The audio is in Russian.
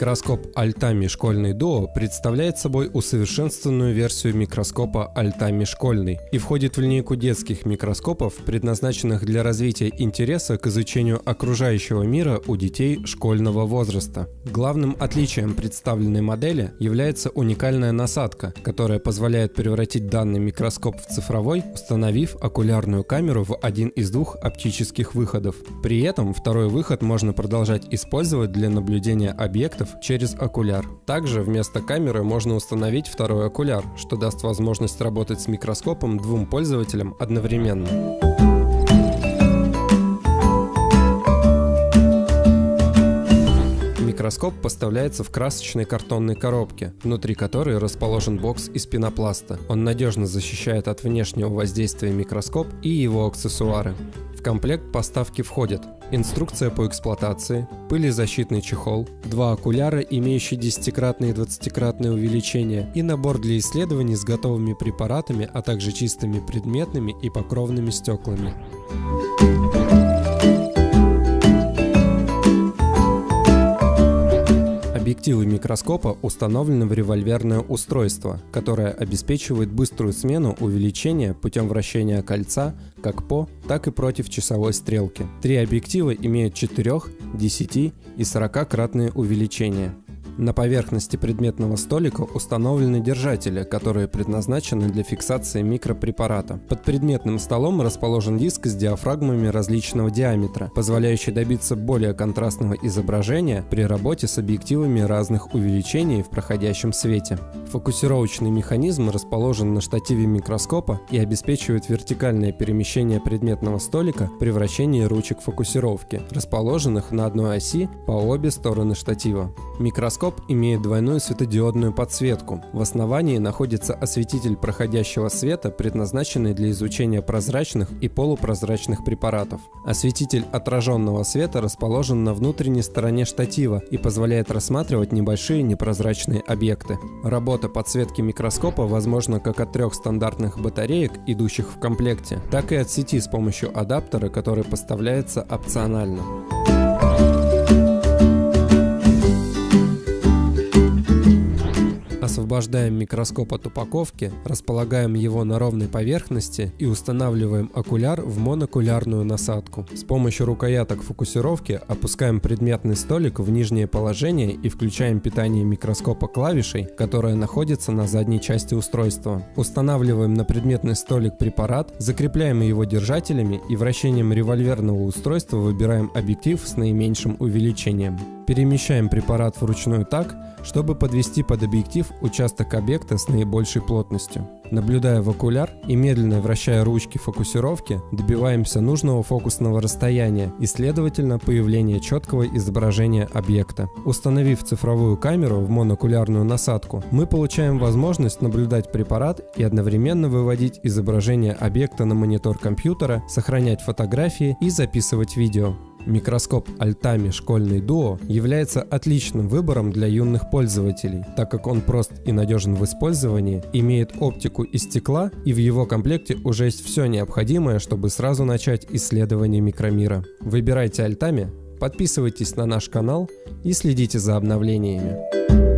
Микроскоп Altami школьный Duo представляет собой усовершенствованную версию микроскопа Altami школьный и входит в линейку детских микроскопов, предназначенных для развития интереса к изучению окружающего мира у детей школьного возраста. Главным отличием представленной модели является уникальная насадка, которая позволяет превратить данный микроскоп в цифровой, установив окулярную камеру в один из двух оптических выходов. При этом второй выход можно продолжать использовать для наблюдения объектов через окуляр. Также вместо камеры можно установить второй окуляр, что даст возможность работать с микроскопом двум пользователям одновременно. Микроскоп поставляется в красочной картонной коробке, внутри которой расположен бокс из пенопласта. Он надежно защищает от внешнего воздействия микроскоп и его аксессуары. В комплект поставки входят инструкция по эксплуатации, пылезащитный чехол, два окуляра, имеющие 10-кратное и 20-кратное увеличение, и набор для исследований с готовыми препаратами, а также чистыми предметными и покровными стеклами. Объективы микроскопа установлены в револьверное устройство, которое обеспечивает быструю смену увеличения путем вращения кольца как по, так и против часовой стрелки. Три объектива имеют 4, 10 и 40-кратные увеличения. На поверхности предметного столика установлены держатели, которые предназначены для фиксации микропрепарата. Под предметным столом расположен диск с диафрагмами различного диаметра, позволяющий добиться более контрастного изображения при работе с объективами разных увеличений в проходящем свете. Фокусировочный механизм расположен на штативе микроскопа и обеспечивает вертикальное перемещение предметного столика при вращении ручек фокусировки, расположенных на одной оси по обе стороны штатива. Микроскоп имеет двойную светодиодную подсветку. В основании находится осветитель проходящего света, предназначенный для изучения прозрачных и полупрозрачных препаратов. Осветитель отраженного света расположен на внутренней стороне штатива и позволяет рассматривать небольшие непрозрачные объекты. Работа подсветки микроскопа возможна как от трех стандартных батареек, идущих в комплекте, так и от сети с помощью адаптера, который поставляется опционально. Освобождаем микроскоп от упаковки, располагаем его на ровной поверхности и устанавливаем окуляр в монокулярную насадку. С помощью рукояток фокусировки опускаем предметный столик в нижнее положение и включаем питание микроскопа клавишей, которая находится на задней части устройства. Устанавливаем на предметный столик препарат, закрепляем его держателями и вращением револьверного устройства выбираем объектив с наименьшим увеличением. Перемещаем препарат вручную так, чтобы подвести под объектив участок объекта с наибольшей плотностью. Наблюдая в окуляр и медленно вращая ручки фокусировки, добиваемся нужного фокусного расстояния и, следовательно, появления четкого изображения объекта. Установив цифровую камеру в монокулярную насадку, мы получаем возможность наблюдать препарат и одновременно выводить изображение объекта на монитор компьютера, сохранять фотографии и записывать видео. Микроскоп Altami школьный Duo является отличным выбором для юных пользователей, так как он прост и надежен в использовании, имеет оптику из стекла и в его комплекте уже есть все необходимое, чтобы сразу начать исследование микромира. Выбирайте Altami, подписывайтесь на наш канал и следите за обновлениями.